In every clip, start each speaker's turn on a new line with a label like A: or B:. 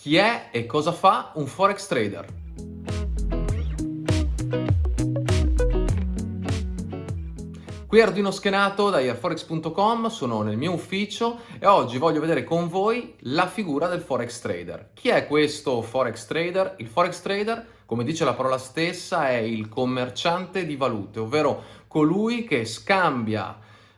A: Chi è e cosa fa un forex trader? Qui è Arduino Schenato da airforex.com, sono nel mio ufficio e oggi voglio vedere con voi la figura del forex trader. Chi è questo forex trader? Il forex trader, come dice la parola stessa, è il commerciante di valute, ovvero colui che scambia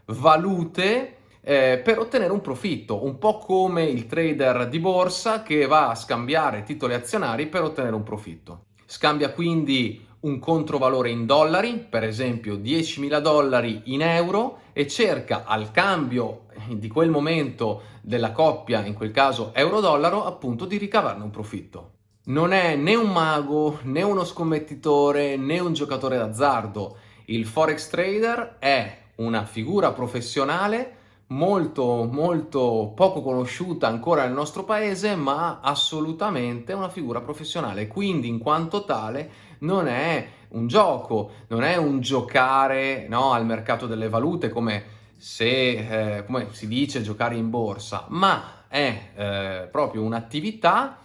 A: valute eh, per ottenere un profitto, un po' come il trader di borsa che va a scambiare titoli azionari per ottenere un profitto. Scambia quindi un controvalore in dollari, per esempio 10.000 dollari in euro, e cerca al cambio di quel momento della coppia, in quel caso euro-dollaro, appunto di ricavarne un profitto. Non è né un mago, né uno scommettitore, né un giocatore d'azzardo. Il forex trader è una figura professionale molto molto poco conosciuta ancora nel nostro paese ma assolutamente una figura professionale. Quindi in quanto tale non è un gioco non è un giocare no, al mercato delle valute come se eh, come si dice giocare in borsa ma è eh, proprio un'attività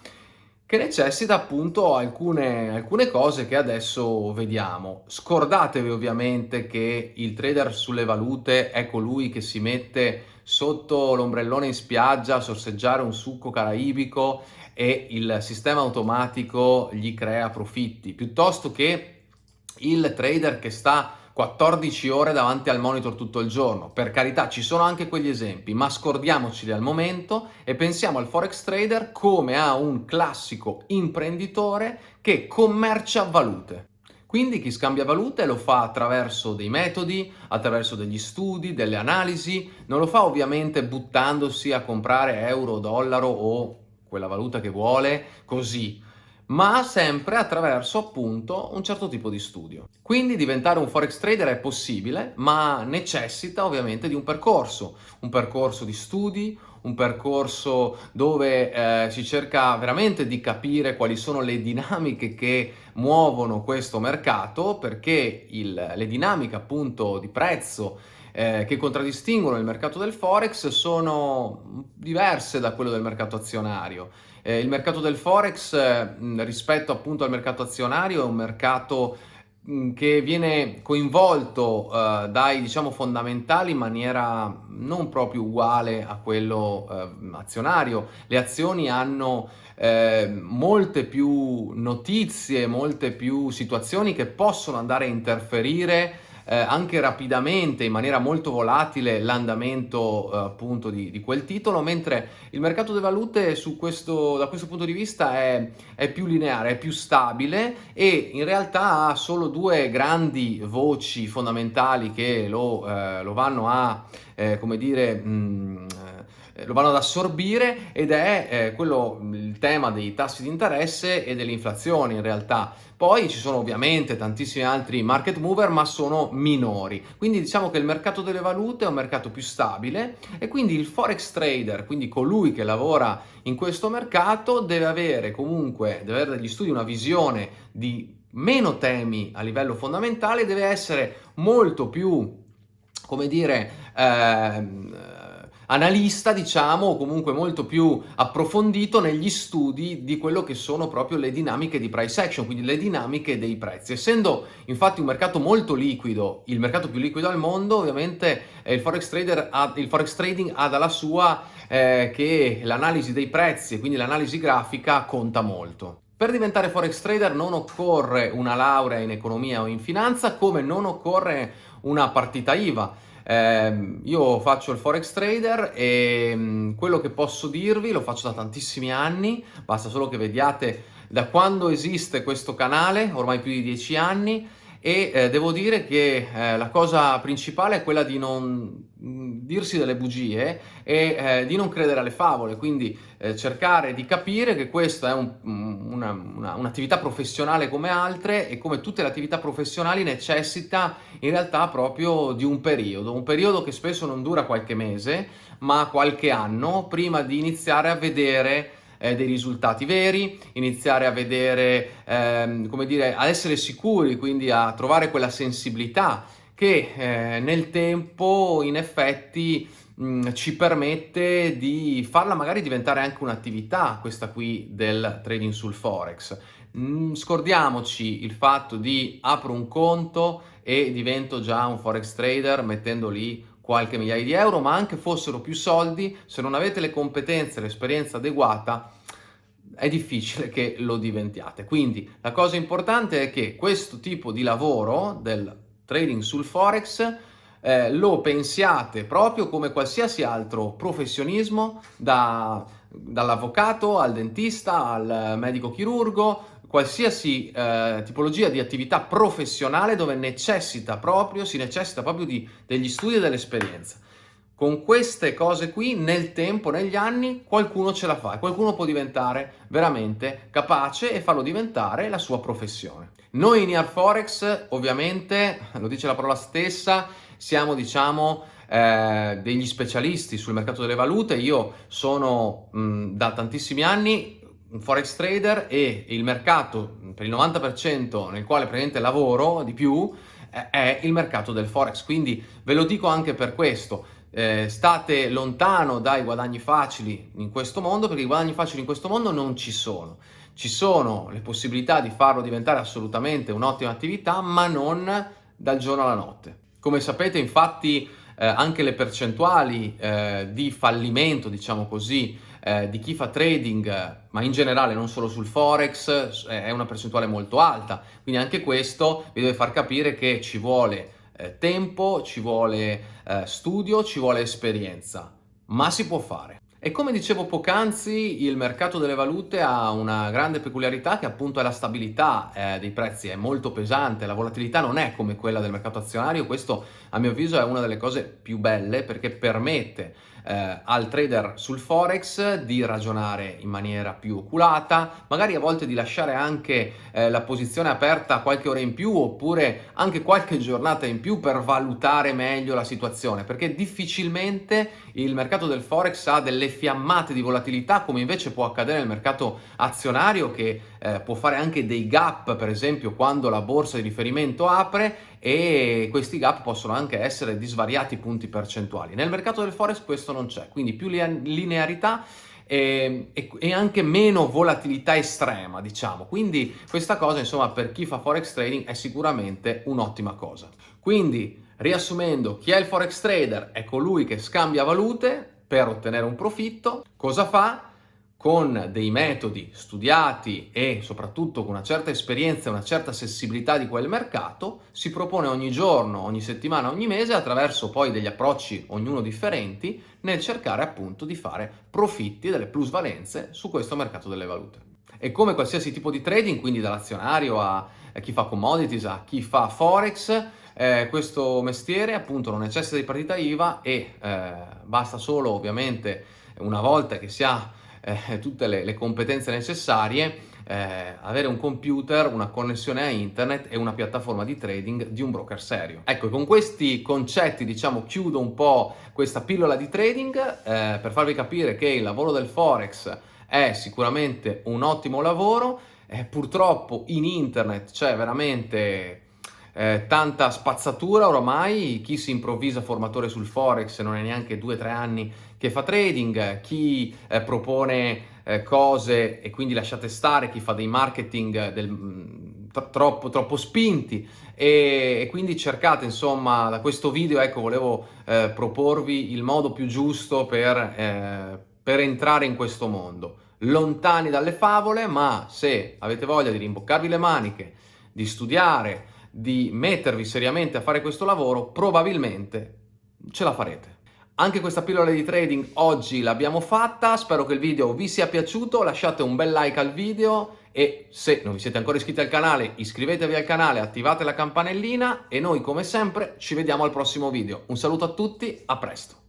A: che necessita appunto alcune, alcune cose che adesso vediamo. Scordatevi ovviamente che il trader sulle valute è colui che si mette sotto l'ombrellone in spiaggia a sorseggiare un succo caraibico e il sistema automatico gli crea profitti, piuttosto che il trader che sta 14 ore davanti al monitor tutto il giorno. Per carità, ci sono anche quegli esempi, ma scordiamoceli al momento e pensiamo al forex trader come a un classico imprenditore che commercia valute. Quindi chi scambia valute lo fa attraverso dei metodi, attraverso degli studi, delle analisi, non lo fa ovviamente buttandosi a comprare euro, dollaro o quella valuta che vuole così, ma sempre attraverso appunto un certo tipo di studio. Quindi diventare un forex trader è possibile, ma necessita ovviamente di un percorso, un percorso di studi, un percorso dove eh, si cerca veramente di capire quali sono le dinamiche che muovono questo mercato, perché il, le dinamiche appunto di prezzo eh, che contraddistinguono il mercato del Forex sono diverse da quello del mercato azionario. Eh, il mercato del Forex eh, rispetto appunto al mercato azionario è un mercato che viene coinvolto uh, dai diciamo fondamentali in maniera non proprio uguale a quello uh, azionario. Le azioni hanno eh, molte più notizie, molte più situazioni che possono andare a interferire eh, anche rapidamente, in maniera molto volatile, l'andamento eh, appunto di, di, quel titolo, mentre il mercato delle valute questo, da questo punto di vista è, è, più lineare, è più stabile e in realtà ha solo due grandi voci fondamentali che lo, eh, lo vanno a, eh, come dire, mh, mm, lo vanno ad assorbire ed è eh, quello, il tema dei tassi di interesse e dell'inflazione in realtà. Poi ci sono ovviamente tantissimi altri market mover ma sono minori, quindi diciamo che il mercato delle valute è un mercato più stabile e quindi il forex trader, quindi colui che lavora in questo mercato deve avere comunque, deve avere dagli studi una visione di meno temi a livello fondamentale, deve essere molto più, come dire, eh, analista, diciamo, o comunque molto più approfondito negli studi di quello che sono proprio le dinamiche di price action, quindi le dinamiche dei prezzi. Essendo infatti un mercato molto liquido, il mercato più liquido al mondo, ovviamente eh, il forex, ha, il forex trading ha dalla sua eh, che l'analisi dei prezzi quindi l'analisi grafica conta molto. Per diventare forex trader non occorre una laurea in economia o in finanza, come non occorre una partita IVA. Eh, io faccio il forex trader e mm, quello che posso dirvi lo faccio da tantissimi anni, basta solo che vediate da quando esiste questo canale, ormai più di dieci anni, e eh, devo dire che eh, la cosa principale è quella di non mm, dirsi delle bugie e eh, di non credere alle favole, quindi eh, cercare di capire che questa è un, mm, un'attività un professionale come altre e come tutte le attività professionali necessita in realtà proprio di un periodo, un periodo che spesso non dura qualche mese ma qualche anno prima di iniziare a vedere eh, dei risultati veri, iniziare a vedere, ehm, come dire, ad essere sicuri, quindi a trovare quella sensibilità che eh, nel tempo in effetti mh, ci permette di farla magari diventare anche un'attività, questa qui del trading sul Forex. Mh, scordiamoci il fatto di apro un conto e divento già un Forex trader mettendo lì qualche migliaia di euro, ma anche fossero più soldi, se non avete le competenze l'esperienza adeguata, è difficile che lo diventiate. Quindi la cosa importante è che questo tipo di lavoro del trading sul Forex eh, lo pensiate proprio come qualsiasi altro professionismo, da, dall'avvocato al dentista al medico chirurgo, qualsiasi eh, tipologia di attività professionale dove necessita proprio, si necessita proprio di, degli studi e dell'esperienza. Con queste cose qui, nel tempo, negli anni, qualcuno ce la fa, qualcuno può diventare veramente capace e farlo diventare la sua professione. Noi in Forex, ovviamente, lo dice la parola stessa, siamo, diciamo, eh, degli specialisti sul mercato delle valute. Io sono mh, da tantissimi anni un forex trader e il mercato per il 90% nel quale praticamente lavoro di più eh, è il mercato del forex. Quindi ve lo dico anche per questo. Eh, state lontano dai guadagni facili in questo mondo perché i guadagni facili in questo mondo non ci sono. Ci sono le possibilità di farlo diventare assolutamente un'ottima attività ma non dal giorno alla notte. Come sapete infatti eh, anche le percentuali eh, di fallimento, diciamo così, eh, di chi fa trading, ma in generale non solo sul Forex, è una percentuale molto alta. Quindi anche questo vi deve far capire che ci vuole eh, tempo, ci vuole eh, studio, ci vuole esperienza, ma si può fare. E come dicevo poc'anzi, il mercato delle valute ha una grande peculiarità che appunto è la stabilità eh, dei prezzi, è molto pesante, la volatilità non è come quella del mercato azionario, questo a mio avviso è una delle cose più belle perché permette eh, al trader sul forex di ragionare in maniera più oculata, magari a volte di lasciare anche eh, la posizione aperta qualche ora in più oppure anche qualche giornata in più per valutare meglio la situazione, perché difficilmente il mercato del forex ha delle fiammate di volatilità come invece può accadere nel mercato azionario che eh, può fare anche dei gap, per esempio quando la borsa di riferimento apre e questi gap possono anche essere di svariati punti percentuali. Nel mercato del forex questo non c'è, quindi più linearità e, e, anche meno volatilità estrema, diciamo. Quindi questa cosa, insomma, per chi fa forex trading è sicuramente un'ottima cosa. Quindi, riassumendo, chi è il forex trader è colui che scambia valute per ottenere un profitto. Cosa fa? Con dei metodi studiati e soprattutto con una certa esperienza e una certa sensibilità di quel mercato, si propone ogni giorno, ogni settimana, ogni mese, attraverso poi degli approcci ognuno differenti, nel cercare appunto di fare profitti delle plusvalenze su questo mercato delle valute. E come qualsiasi tipo di trading, quindi dall'azionario a, chi fa commodities, a chi fa forex, eh, questo mestiere appunto non necessita di partita IVA e eh, basta solo ovviamente una volta che si ha eh, tutte le, le, competenze necessarie, eh, avere un computer, una connessione a internet e una piattaforma di trading di un broker serio. Ecco, con questi concetti, diciamo, chiudo un po' questa pillola di trading eh, per farvi capire che il lavoro del Forex è sicuramente un ottimo lavoro, eh, purtroppo in internet c'è veramente eh, tanta spazzatura oramai, chi si improvvisa formatore sul Forex non è neanche due o tre anni che fa trading, chi eh, propone eh, cose e quindi lasciate stare, chi fa dei marketing del, mm, troppo, troppo spinti. E, e, quindi cercate insomma da questo video ecco volevo eh, proporvi il modo più giusto per, eh, per entrare in questo mondo. Lontani dalle favole ma se avete voglia di rimboccarvi le maniche di studiare di mettervi seriamente a fare questo lavoro, probabilmente ce la farete. Anche questa pillola di trading oggi l'abbiamo fatta, spero che il video vi sia piaciuto, lasciate un bel like al video e se non vi siete ancora iscritti al canale iscrivetevi al canale, attivate la campanellina e noi come sempre ci vediamo al prossimo video. Un saluto a tutti, a presto!